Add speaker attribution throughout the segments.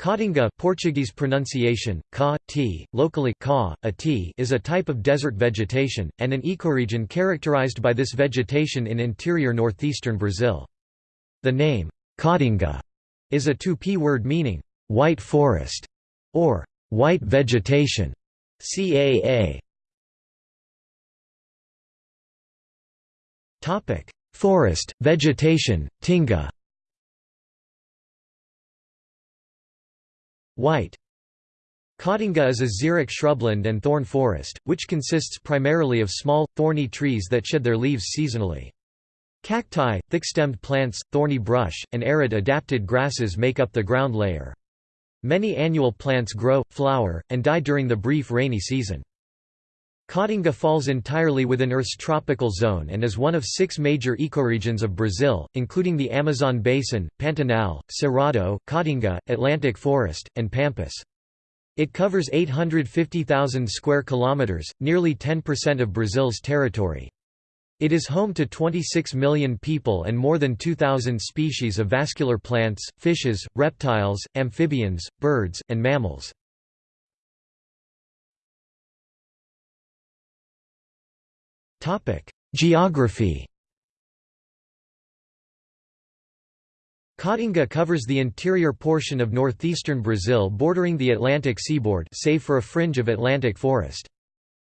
Speaker 1: Caatinga Portuguese pronunciation, ca, t, locally ca, a t, is a type of desert vegetation, and an ecoregion characterized by this vegetation in interior northeastern Brazil. The name, Caatinga, is a Tupi word meaning, white forest, or white vegetation. CAA. Forest, vegetation, tinga White Caatinga is a xeric shrubland and thorn forest, which consists primarily of small, thorny trees that shed their leaves seasonally. Cacti, thick-stemmed plants, thorny brush, and arid adapted grasses make up the ground layer. Many annual plants grow, flower, and die during the brief rainy season. Caatinga falls entirely within Earth's tropical zone and is one of six major ecoregions of Brazil, including the Amazon basin, Pantanal, Cerrado, Caatinga, Atlantic forest, and Pampas. It covers 850,000 square kilometers, nearly 10% of Brazil's territory. It is home to 26 million people and more than 2,000 species of vascular plants, fishes, reptiles, amphibians, birds, and mammals. Geography Caatinga covers the interior portion of northeastern Brazil bordering the Atlantic seaboard save for a fringe of Atlantic forest.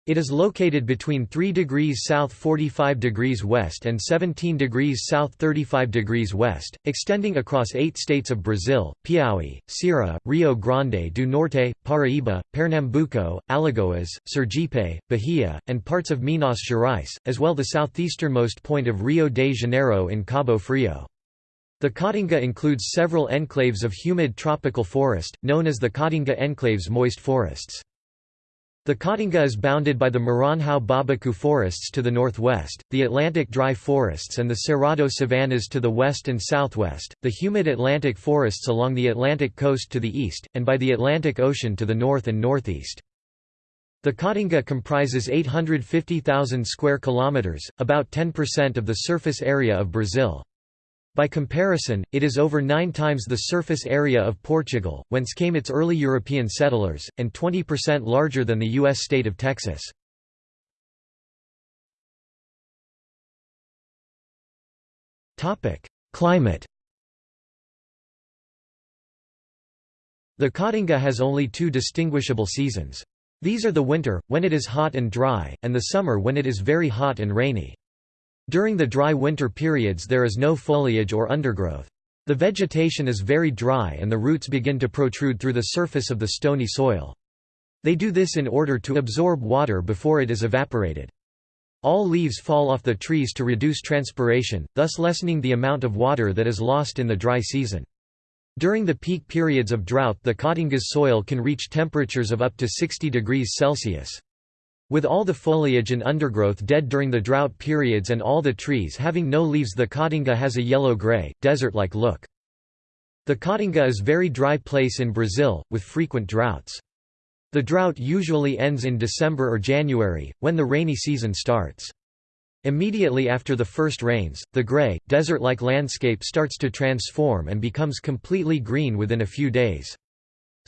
Speaker 1: It is located between 3 degrees south 45 degrees west and 17 degrees south 35 degrees west, extending across eight states of Brazil, Piauí, Ceará, Rio Grande do Norte, Paraíba, Pernambuco, Alagoas, Sergipe, Bahia, and parts of Minas Gerais, as well the southeasternmost point of Rio de Janeiro in Cabo Frio. The Caatinga includes several enclaves of humid tropical forest, known as the Caatinga enclaves moist forests. The Caatinga is bounded by the Maranhão Babaçu forests to the northwest, the Atlantic dry forests and the Cerrado savannas to the west and southwest, the humid Atlantic forests along the Atlantic coast to the east, and by the Atlantic Ocean to the north and northeast. The Caatinga comprises 850,000 square kilometers, about 10% of the surface area of Brazil. By comparison, it is over nine times the surface area of Portugal, whence came its early European settlers, and 20% larger than the U.S. state of Texas. Climate The Caatinga has only two distinguishable seasons. These are the winter, when it is hot and dry, and the summer when it is very hot and rainy. During the dry winter periods there is no foliage or undergrowth. The vegetation is very dry and the roots begin to protrude through the surface of the stony soil. They do this in order to absorb water before it is evaporated. All leaves fall off the trees to reduce transpiration, thus lessening the amount of water that is lost in the dry season. During the peak periods of drought the Caatinga's soil can reach temperatures of up to 60 degrees Celsius. With all the foliage and undergrowth dead during the drought periods and all the trees having no leaves the Caatinga has a yellow-gray, desert-like look. The Caatinga is a very dry place in Brazil, with frequent droughts. The drought usually ends in December or January, when the rainy season starts. Immediately after the first rains, the gray, desert-like landscape starts to transform and becomes completely green within a few days.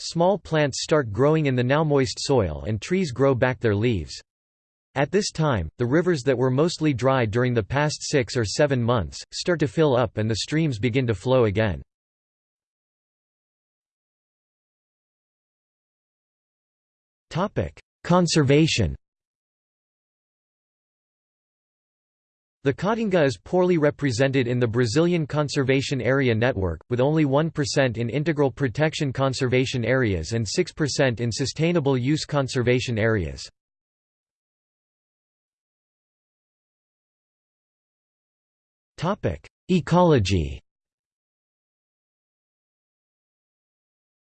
Speaker 1: Small plants start growing in the now moist soil and trees grow back their leaves. At this time, the rivers that were mostly dry during the past six or seven months, start to fill up and the streams begin to flow again. Conservation The Caatinga is poorly represented in the Brazilian Conservation Area Network, with only 1% in integral protection conservation areas and 6% in sustainable use conservation areas. Ecology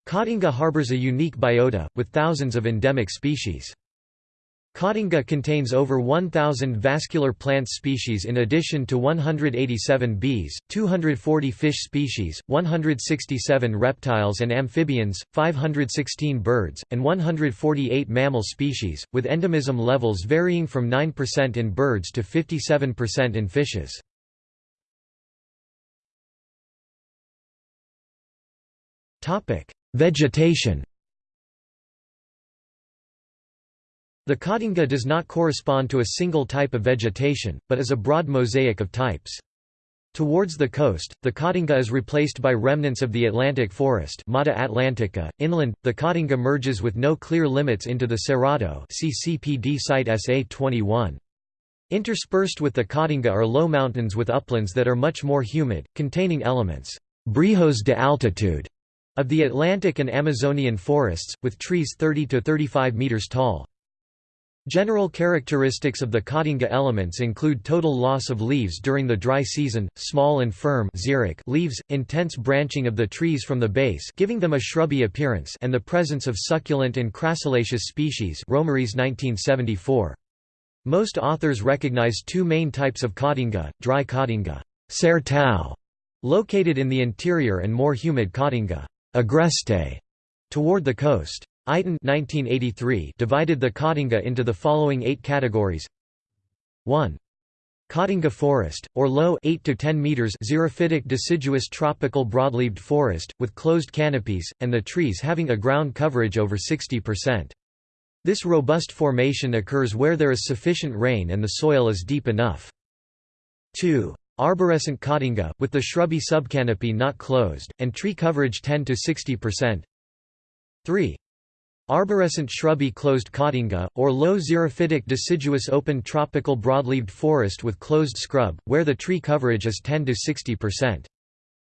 Speaker 1: Caatinga harbors a unique biota, with thousands of endemic species. Caatinga contains over 1,000 vascular plant species in addition to 187 bees, 240 fish species, 167 reptiles and amphibians, 516 birds, and 148 mammal species, with endemism levels varying from 9% in birds to 57% in fishes. Vegetation The Caatinga does not correspond to a single type of vegetation, but is a broad mosaic of types. Towards the coast, the Caatinga is replaced by remnants of the Atlantic forest Mata Atlantica. .Inland, the Caatinga merges with no clear limits into the Cerrado CCPD site SA-21. Interspersed with the Caatinga are low mountains with uplands that are much more humid, containing elements brejos de altitude of the Atlantic and Amazonian forests, with trees 30 to 35 meters tall. General characteristics of the Caatinga elements include total loss of leaves during the dry season, small and firm leaves, intense branching of the trees from the base giving them a shrubby appearance and the presence of succulent and crassulaceous species Romariz 1974. Most authors recognize two main types of Caatinga, dry sertão, located in the interior and more humid Caatinga agreste, toward the coast. Eiten 1983 divided the Caatinga into the following eight categories 1. Caatinga forest, or low 8 to 10 meters xerophytic deciduous tropical broadleaved forest, with closed canopies, and the trees having a ground coverage over 60%. This robust formation occurs where there is sufficient rain and the soil is deep enough. 2. Arborescent Caatinga, with the shrubby subcanopy not closed, and tree coverage 10 to 60%. 3. Arborescent shrubby closed caatinga, or low xerophytic deciduous open tropical broadleaved forest with closed scrub, where the tree coverage is 10 to 60%.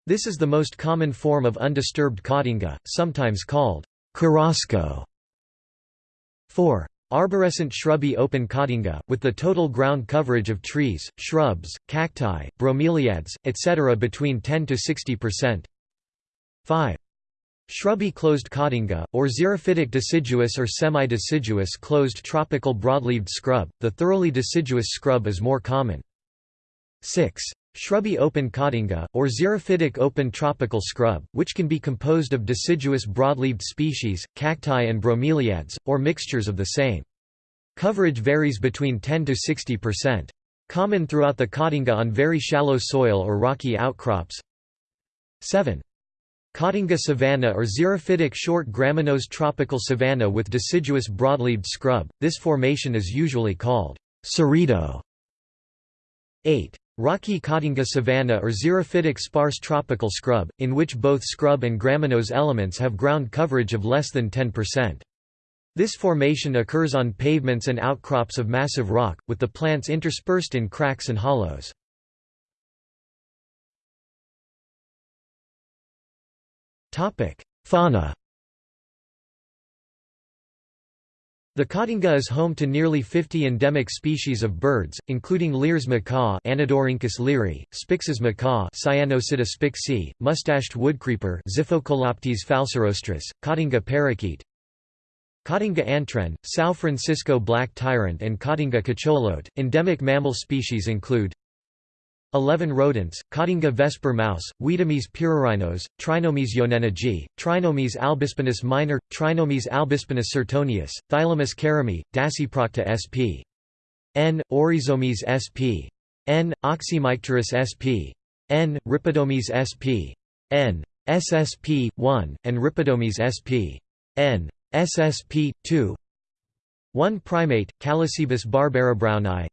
Speaker 1: This is the most common form of undisturbed caatinga, sometimes called carrasco. 4. Arborescent shrubby open caatinga, with the total ground coverage of trees, shrubs, cacti, bromeliads, etc. between 10 to 60%. 5. Shrubby closed caatinga, or xerophytic deciduous or semi-deciduous closed tropical broadleaved scrub, the thoroughly deciduous scrub is more common. 6. Shrubby open caatinga, or xerophytic open tropical scrub, which can be composed of deciduous broadleaved species, cacti and bromeliads, or mixtures of the same. Coverage varies between 10 to 60%. Common throughout the caatinga on very shallow soil or rocky outcrops. 7. Caatinga savanna or xerophytic short graminose tropical savanna with deciduous broadleaved scrub, this formation is usually called cerrito. 8. Rocky Caatinga savanna or xerophytic sparse tropical scrub, in which both scrub and graminose elements have ground coverage of less than 10%. This formation occurs on pavements and outcrops of massive rock, with the plants interspersed in cracks and hollows. Fauna The Caatinga is home to nearly 50 endemic species of birds, including Lear's macaw Anodorhynchus leari, Spix's macaw Cyanopsitta spixii, mustached woodcreeper Xiphocolaptes falcirostris, Caatinga parakeet Caatinga antwren, São Francisco black tyrant and Caatinga cacholote. Endemic mammal species include 11 rodents, Caatinga vesper mouse, Wiedomys pyrrhorhinos, Trinomys yonenagae, Trinomys albispinus minor, Trinomys albispinus sertonius, Thylamys karimii, Dasyprocta sp. N. Oryzomys sp. N. Oxymycterus sp. N. Rhipidomys sp. N. SSP 1 and Rhipidomys sp. N. SSP 2 1 primate, Callicebus barbara browni.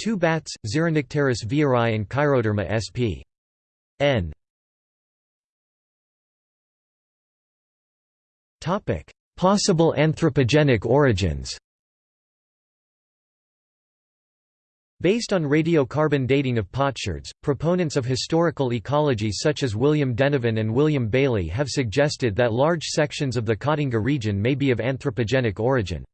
Speaker 1: 2 Bats, Xeronycteris vieirai and Chiroderma sp. n. Possible anthropogenic origins Based on radiocarbon dating of potsherds, proponents of historical ecology such as William Denevan and William Bailey have suggested that large sections of the Caatinga region may be of anthropogenic origin.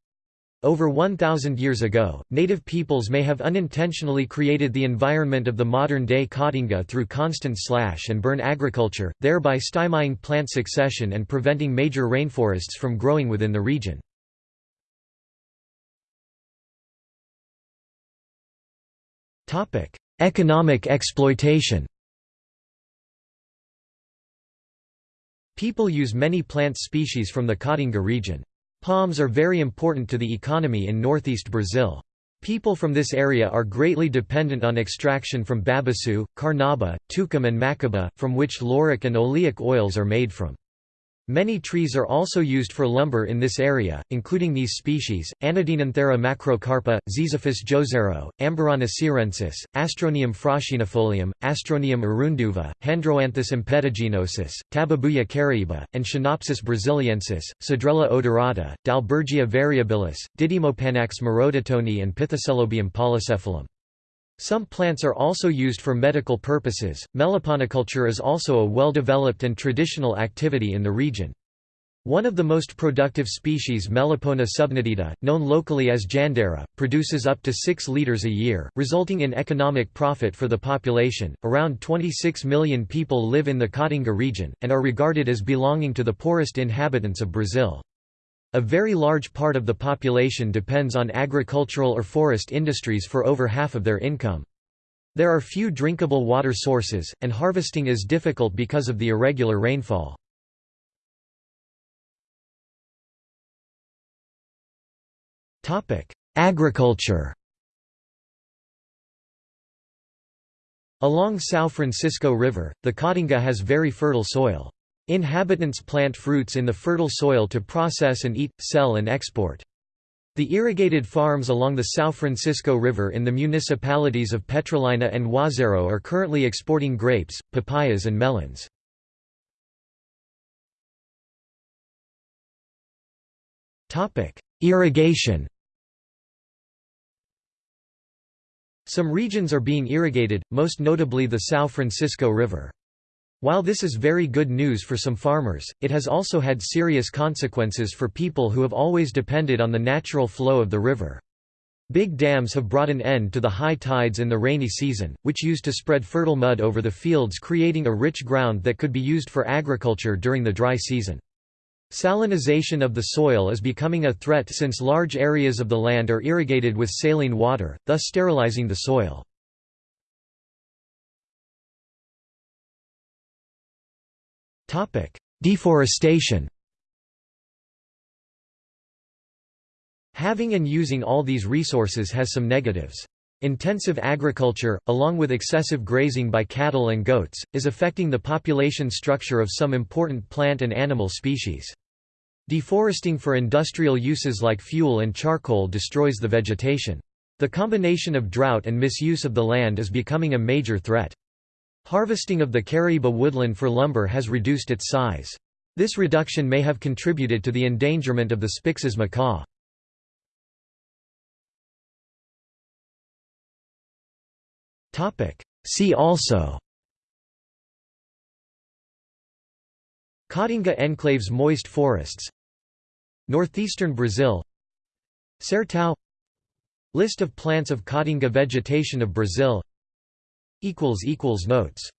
Speaker 1: Over 1,000 years ago, native peoples may have unintentionally created the environment of the modern-day Caatinga through constant slash and burn agriculture, thereby stymieing plant succession and preventing major rainforests from growing within the region. Economic exploitation People use many plant species from the Caatinga region. Palms are very important to the economy in northeast Brazil. People from this area are greatly dependent on extraction from babaçu, carnauba, tucum and macaba, from which lauric and oleic oils are made from. Many trees are also used for lumber in this area, including these species, Anadenanthera macrocarpa, Ziziphus joazeiro, Amburana cearensis, Astronium fraxinifolium, Astronium urundeuva, Handroanthus impetiginosus, Tabebuia caraíba, and Schinopsis brasiliensis, Cedrela odorata, Dalbergia variabilis, Didymopanax morototoni and Pithecellobium polycephalum. Some plants are also used for medical purposes. Meliponiculture is also a well developed and traditional activity in the region. One of the most productive species Melipona subnitida, known locally as jandera, produces up to 6 liters a year, resulting in economic profit for the population. Around 26 million people live in the Caatinga region, and are regarded as belonging to the poorest inhabitants of Brazil. A very large part of the population depends on agricultural or forest industries for over half of their income. There are few drinkable water sources, and harvesting is difficult because of the irregular rainfall. Agriculture Along São Francisco River, the Caatinga has very fertile soil. Inhabitants plant fruits in the fertile soil to process and eat, sell and export. The irrigated farms along the São Francisco River in the municipalities of Petrolina and Juazeiro are currently exporting grapes, papayas and melons. Irrigation Some regions are being irrigated, most notably the São Francisco River. While this is very good news for some farmers, it has also had serious consequences for people who have always depended on the natural flow of the river. Big dams have brought an end to the high tides in the rainy season, which used to spread fertile mud over the fields creating a rich ground that could be used for agriculture during the dry season. Salinization of the soil is becoming a threat since large areas of the land are irrigated with saline water, thus sterilizing the soil. Deforestation Having and using all these resources has some negatives. Intensive agriculture, along with excessive grazing by cattle and goats, is affecting the population structure of some important plant and animal species. Deforesting for industrial uses like fuel and charcoal destroys the vegetation. The combination of drought and misuse of the land is becoming a major threat. Harvesting of the Caraíba woodland for lumber has reduced its size. This reduction may have contributed to the endangerment of the Spix's macaw. See also Caatinga enclaves moist forests Northeastern Brazil Sertão List of plants of Caatinga vegetation of Brazil Notes